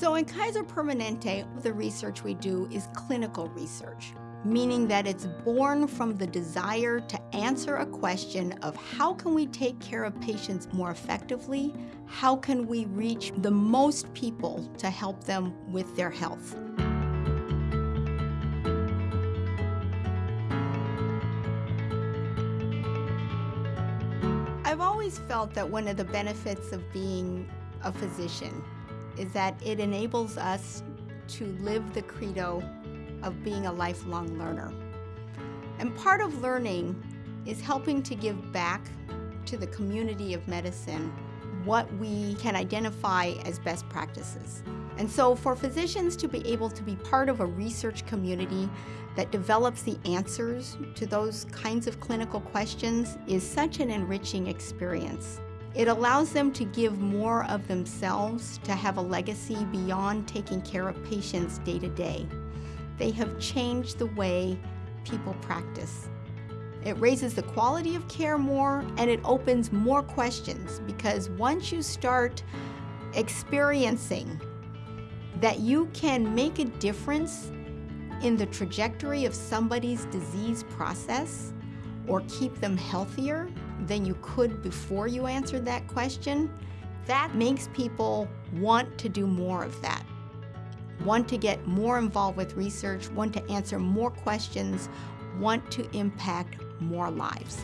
So in Kaiser Permanente, the research we do is clinical research, meaning that it's born from the desire to answer a question of how can we take care of patients more effectively? How can we reach the most people to help them with their health? I've always felt that one of the benefits of being a physician is that it enables us to live the credo of being a lifelong learner. And part of learning is helping to give back to the community of medicine what we can identify as best practices. And so for physicians to be able to be part of a research community that develops the answers to those kinds of clinical questions is such an enriching experience. It allows them to give more of themselves to have a legacy beyond taking care of patients day to day. They have changed the way people practice. It raises the quality of care more and it opens more questions because once you start experiencing that you can make a difference in the trajectory of somebody's disease process or keep them healthier than you could before you answered that question, that makes people want to do more of that. Want to get more involved with research, want to answer more questions, want to impact more lives.